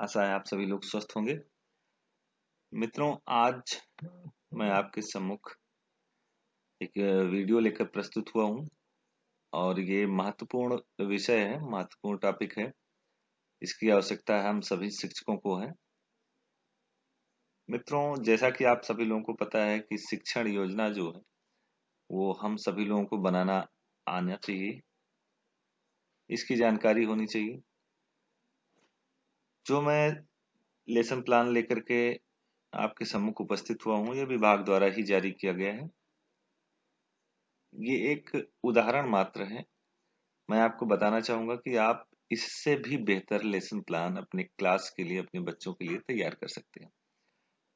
आशा है आप सभी लोग स्वस्थ होंगे। मित्रों, आज मैं आपके सम्मुख एक वीडियो लेकर प्रस्तुत हुआ हूँ और ये महत्वपूर्ण विषय है, महत्वपूर्ण टॉपिक है। इसकी आवश्यकता है, हम सभी शिक्षकों को है। मित्रों, जैसा कि आप सभी लोगों को पता है कि शिक्षण योजना जो है, वो हम सभी लोगों को बनाना आना चाहिए। इसकी जानकारी होनी चाहिए। जो मैं लेसन प्लान लेकर के आपके सम्मुख उपस्थित हुआ हूँ यह विभाग द्वारा ही जारी किया गया है। ये एक उदाहरण मात्र है। मैं आपको बताना चाहूँगा कि आप इससे भी बेहतर लेसन प्लान अपने क्लास के लिए, अपने बच्चों के लिए तैयार कर सकते हैं।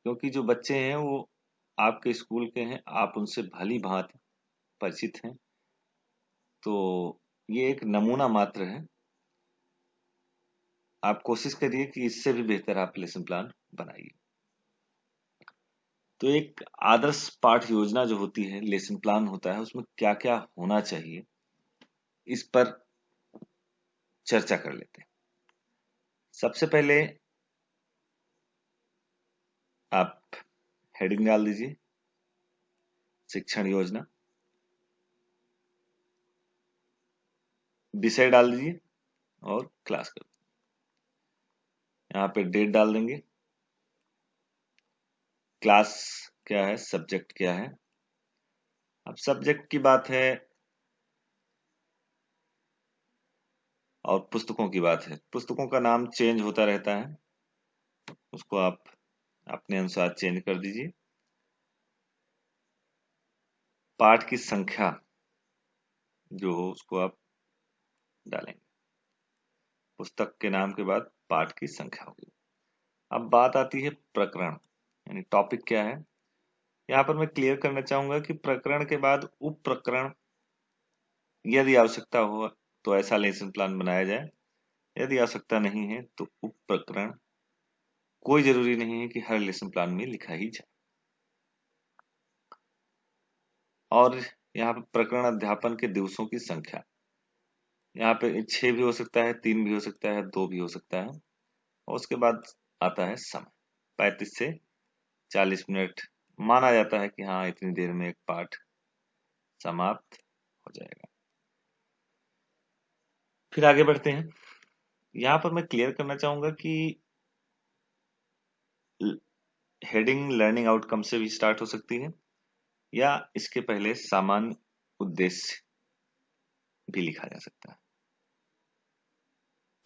क्योंकि जो बच्चे हैं, वो आपके स्कूल के हैं, आप उनसे भली भांति परिचित हैं। तो ये एक नमूना मात्र है। आप कोशिश करिए कि इससे भी बेहतर आप लेसन प्लान बनाइए। तो एक आदर्श पाठ योजना जो होती है लेसन प्लान होता है, उसमें क्या क्या होना चाहिए, इस पर चर्चा कर लेते हैं। सबसे पहले आप हेडिंग डाल दीजिए, शिक्षण योजना। विषय डाल दीजिए और क्लास कर यहाँ पे डेट डाल देंगे। क्लास क्या है? सब्जेक्ट क्या है? अब सब्जेक्ट की बात है और पुस्तकों की बात है। पुस्तकों का नाम चेंज होता रहता है। उसको आप अपने अनुसार चेंज कर दीजिए। पाठ की संख्या जो हो उसको आप डालेंगे। पुस्तक के नाम के बाद पाठ की संख्या होगी। अब बात आती है प्रकरण, यानी टॉपिक क्या है? यहाँ पर मैं क्लियर करना चाहूँगा कि प्रकरण के बाद उप प्रकरण यदि आवश्यकता हो तो ऐसा लेसन प्लान बनाया जाए। यदि आवश्यकता नहीं है तो उप प्रकरण कोई ज़रूरी नहीं है कि हर लेसन प्लान में लिखा ही जाए। और यहाँ पर प्रकरण अध्यापन के दिवसों की संख्या। यहाँ पे छह भी हो सकता है, तीन भी हो सकता है, दो भी हो सकता है। और उसके बाद आता है समय। पैंतीस से चालीस मिनट माना जाता है कि हाँ इतनी देर में एक पाठ समाप्त हो जाएगा। फिर आगे बढ़ते हैं। यहाँ पर मैं क्लियर करना चाहूँगा कि हेडिंग लर्निंग आउटकम से भी स्टार्ट हो सकती है, या इसके पहले सामान्य उद्देश्य भी लिखा जा सकता है।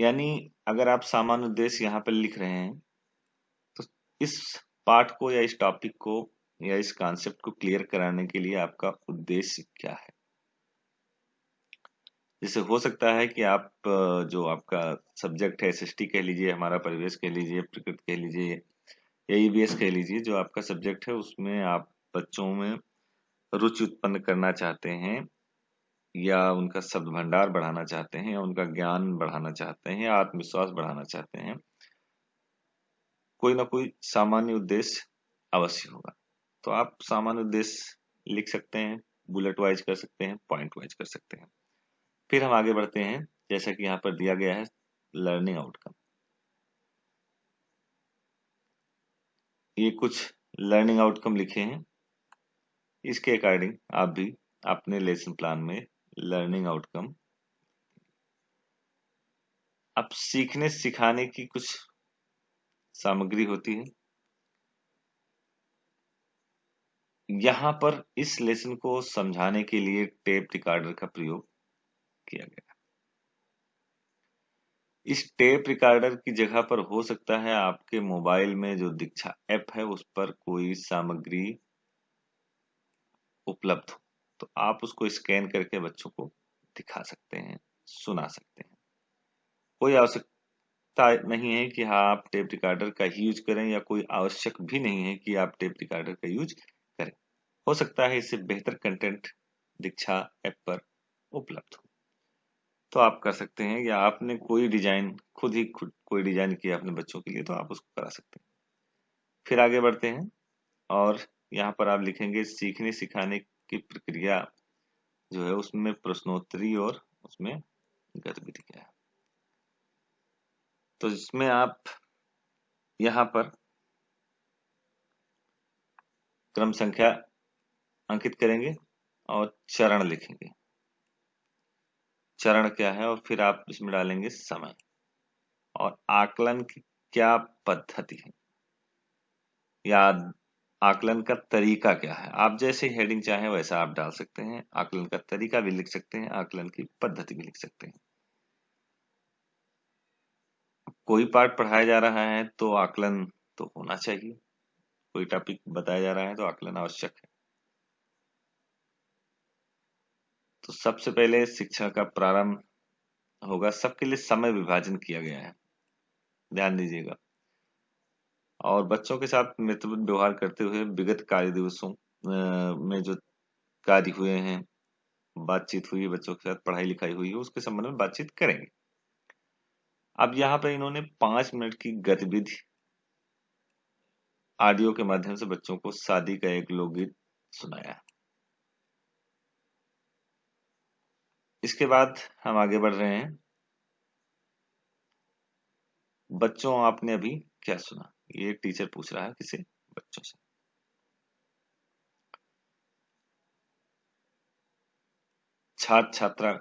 यानी अगर आप सामान्य उद्देश्य यहाँ पर लिख रहे हैं तो इस पार्ट को या इस टॉपिक को या इस कॉन्सेप्ट को क्लियर कराने के लिए आपका उद्देश्य क्या है? जैसे हो सकता है कि आप, जो आपका सब्जेक्ट है एसएसटी कह लीजिए, हमारा परिवेश कह लीजिए, प्रकृति कह लीजिए, या ईवीएस कह लीजिए, जो आपका सब्जेक्ट है, उसमें आप बच्चों में रुचि उत्पन्न करना चाहते हैं या उनका शब्द भंडार बढ़ाना चाहते हैं या उनका ज्ञान बढ़ाना चाहते हैं आत्मविश्वास बढ़ाना चाहते हैं, कोई ना कोई सामान्य उद्देश्य अवश्य होगा। तो आप सामान्य उद्देश्य लिख सकते हैं बुलेट वाइज कर सकते हैं पॉइंट वाइज कर सकते हैं। फिर हम आगे बढ़ते हैं, जैसा कि यहाँ पर दिया गया है लर्निंग आउटकम ये कुछ लर्निंग आउटकम लिखे हैं। इसके अकॉर्डिंग आप भी अपने लेसन प्लान में लर्निंग आउटकम अब सीखने सिखाने की कुछ सामग्री होती है। यहाँ पर इस लेसन को समझाने के लिए टेप रिकॉर्डर का प्रयोग किया गया। इस टेप रिकॉर्डर की जगह पर हो सकता है आपके मोबाइल में जो दीक्षा ऐप है उस पर कोई सामग्री उपलब्ध हो। तो आप उसको स्कैन करके बच्चों को दिखा सकते हैं, सुना सकते हैं। कोई आवश्यकता नहीं है कि हाँ आप टेप रिकॉर्डर का ही यूज़ करें या कोई आवश्यक भी नहीं है कि आप टेप रिकॉर्डर का यूज़ करें। हो सकता है इससे बेहतर कंटेंट दीक्षा ऐप पर उपलब्ध हो। तो आप कर सकते हैं या आपने कोई डिज़ाइन खुद ही खुद कोई डिज़ाइन किया अपने बच्चों के लिए तो आप उसको करा सकते हैं। फिर आगे बढ़ते हैं और यहाँ पर आप लिखेंगे सीखने सिखाने की प्रक्रिया जो है उसमें प्रश्नोत्तरी और उसमें गतिविधि क्या है। तो इसमें आप यहाँ पर क्रम संख्या अंकित करेंगे और चरण लिखेंगे। चरण क्या है और फिर आप इसमें डालेंगे समय। और आकलन की क्या पद्धति है। या आकलन का तरीका क्या है? आप जैसे हेडिंग चाहें, वैसा आप डाल सकते हैं। आकलन का तरीका भी लिख सकते हैं, आकलन की पद्धति भी लिख सकते हैं। कोई पार्ट पढ़ाया जा रहा है तो आकलन तो होना चाहिए। कोई टॉपिक बताया जा रहा है तो आकलन आवश्यक है। तो सबसे पहले शिक्षा का प्रारंभ होगा। सबके लिए समय विभाजन किया गया है। ध्यान दीजिएगा। और बच्चों के साथ मित्र व्यवहार करते हुए विगत कार्य दिवसों में जो कार्य हुए हैं, बातचीत हुई, बच्चों के साथ पढ़ाई लिखाई हुई है उसके संबंध में बातचीत करेंगे। अब यहाँ पर इन्होंने पाँच मिनट की गतिविधि ऑडियो के माध्यम से बच्चों को शादी का एक लोकगीत सुनाया। इसके बाद हम आगे बढ़ रहे हैं। बच्चों आपने अभी क्या सुना? ये टीचर पूछ रहा है किसे बच्चों से। छात्र छात्रा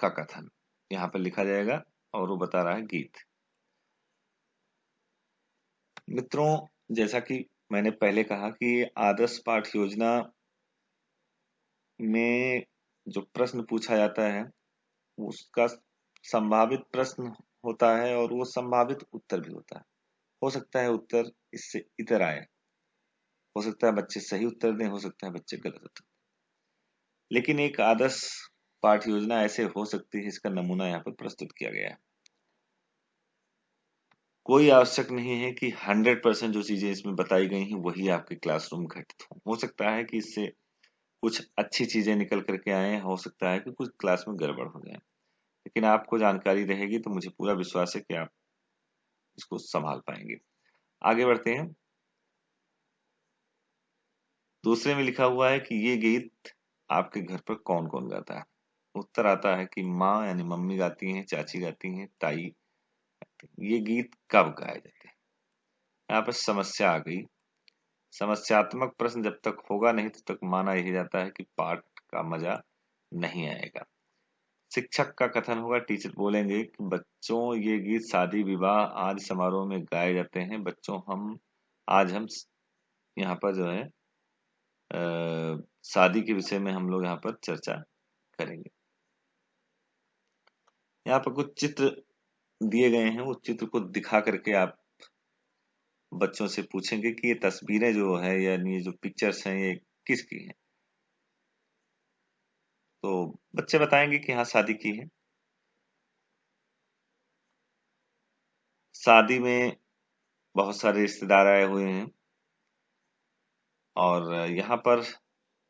का कथन। यहाँ पर लिखा जाएगा और वो बता रहा है गीत। मित्रों, जैसा कि मैंने पहले कहा कि आदर्श पाठ योजना में जो प्रश्न पूछा जाता है, उसका संभावित प्रश्न होता है और वो संभावित उत्तर भी होता है। हो सकता है उत्तर इससे इतर आए। हो सकता है बच्चे सही उत्तर दें, हो सकता है बच्चे गलत उत्तर लेकिन एक आदर्श पाठ योजना ऐसे हो सकती है इसका नमूना यहाँ पर प्रस्तुत किया गया है। कोई आवश्यक नहीं है कि 100 परसेंट जो चीज़ें इसमें बताई गई हैं, वही आपके क्लासरूम घटित हो। हो सकता है कि इससे कुछ अच्छी चीज़ें निकल करके आए हो सकता है कि कुछ क्लास में गड़बड़ हो जाए। लेकिन आपको जानकारी रहेगी तो मुझे पूरा विश्वास है कि आप इसको संभाल पाएँगे। आगे बढ़ते हैं। दूसरे में लिखा हुआ है कि ये गीत आपके घर पर कौन कौन गाता है? उत्तर आता है कि माँ यानी मम्मी गाती हैं, चाची गाती हैं, ताई ये गीत कब गाए जाते हैं? यहाँ पर समस्या आ गई। समस्यात्मक प्रश्न जब तक होगा नहीं तब तो तक माना यही जाता है कि पाठ का मज़ा नहीं आएगा। शिक्षक का कथन होगा, टीचर बोलेंगे कि बच्चों, ये गीत शादी विवाह आदि समारोह में गाए जाते हैं। बच्चों, हम, आज हम यहाँ पर जो है शादी के विषय में हम लोग यहाँ पर चर्चा करेंगे। यहाँ पर कुछ चित्र दिए गए हैं। उस चित्र को दिखा करके आप बच्चों से पूछेंगे कि ये तस्वीरें जो है, यानी जो पिक्चर्स हैं, ये किसकी हैं? तो बच्चे बताएँगे कि हाँ शादी की है। शादी में बहुत सारे रिश्तेदार आए हुए हैं और यहाँ पर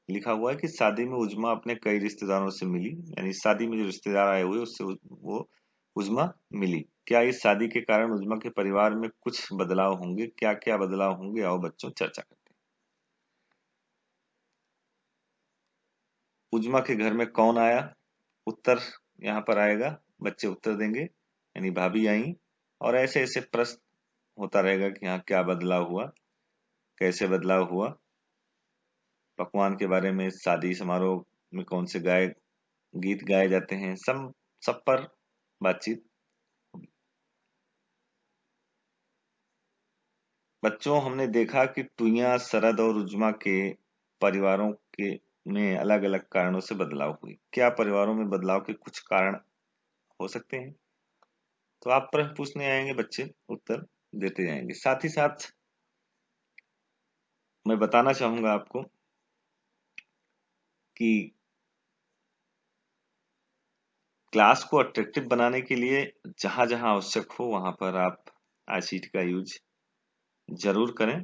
लिखा हुआ है कि शादी में उजमा अपने कई रिश्तेदारों से मिली, यानी शादी में जो रिश्तेदार आए हुए, उससे वो उजमा मिली। क्या इस शादी के कारण उजमा के परिवार में कुछ बदलाव होंगे? क्या क्या बदलाव होंगे? आओ बच्चों, चर्चा करते उजमा के घर में कौन आया? उत्तर यहाँ पर आएगा। बच्चे उत्तर देंगे, यानी भाभी आई। और ऐसे ऐसे प्रश्न होता रहेगा कि यहाँ क्या बदलाव हुआ, कैसे बदलाव हुआ। पकवान के बारे में, शादी समारोह में कौन से गाय गीत गाए जाते हैं सब सब पर बातचीत। बच्चों, हमने देखा कि टुइया, सरद और उजमा के परिवारों के में अलग अलग कारणों से बदलाव हुई क्या परिवारों में बदलाव के कुछ कारण हो सकते हैं? तो आप प्रश्न पूछने आएँगे, बच्चे, उत्तर देते जाएँगे। साथ ही साथ मैं बताना चाहूँगा आपको कि क्लास को अट्रैक्टिव बनाने के लिए जहाँ जहाँ आवश्यक हो, वहाँ पर आप आईसीटी का यूज़ ज़रूर करें।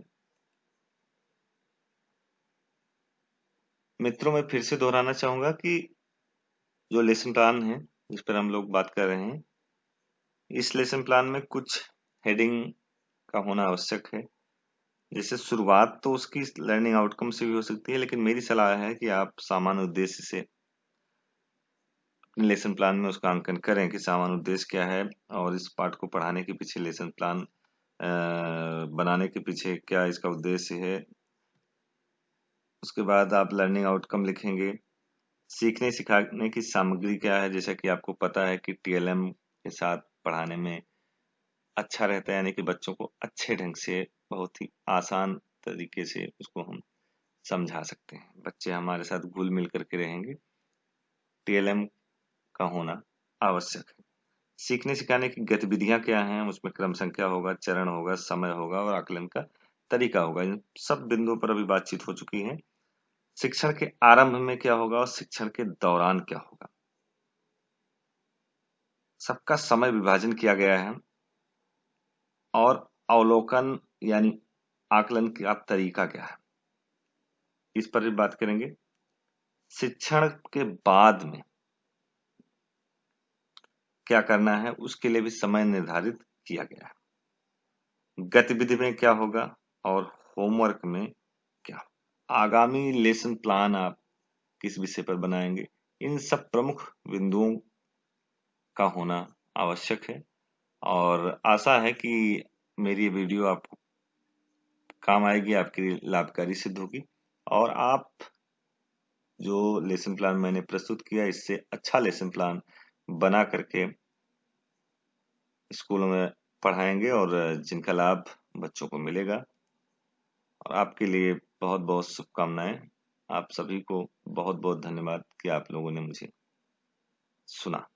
मित्रों, मैं फिर से दोहराना चाहूँगा कि जो लेसन प्लान है, जिस पर हम लोग बात कर रहे हैं, इस लेसन प्लान में कुछ हेडिंग का होना आवश्यक है। जैसे शुरुआत तो उसकी लर्निंग आउटकम से भी हो सकती है, लेकिन मेरी सलाह है कि आप सामान्य उद्देश्य से अपने लेसन प्लान में उसका अंकन करें कि सामान्य उद्देश्य क्या है और इस पाठ को पढ़ाने के पीछे लेसन प्लान बनाने के पीछे क्या इसका उद्देश्य है। उसके बाद आप लर्निंग आउटकम लिखेंगे। सीखने सिखाने की सामग्री क्या है? जैसा कि आपको पता है कि टीएलएम के साथ पढ़ाने में अच्छा रहता है, यानी कि बच्चों को अच्छे ढंग से, बहुत ही आसान तरीके से उसको हम समझा सकते हैं। बच्चे हमारे साथ घुल मिल करके रहेंगे। टीएलएम का होना आवश्यक है। सीखने सिखाने की गतिविधियाँ क्या हैं? उसमें क्रम संख्या होगा, चरण होगा, समय होगा और आकलन का तरीका होगा। इन सब बिंदुओं पर अभी बातचीत हो चुकी है। शिक्षण के आरंभ में क्या होगा और शिक्षण के दौरान क्या होगा? सबका समय विभाजन किया गया है और अवलोकन यानी आकलन का तरीका क्या है? इस पर भी बात करेंगे। शिक्षण के बाद में क्या करना है, उसके लिए भी समय निर्धारित किया गया है। गतिविधि में क्या होगा? और होमवर्क में क्या? आगामी लेसन प्लान आप किस विषय पर बनाएँगे? इन सब प्रमुख बिंदुओं का होना आवश्यक है। और आशा है कि मेरी वीडियो आपको काम आएगी, आपके लिए लाभकारी सिद्ध होगी। और आप जो लेसन प्लान मैंने प्रस्तुत किया, इससे अच्छा लेसन प्लान बना करके स्कूलों में पढ़ाएँगे और जिनका लाभ बच्चों को मिलेगा। और आपके लिए बहुत बहुत शुभकामनाएँ। आप सभी को बहुत बहुत धन्यवाद कि आप लोगों ने मुझे सुना।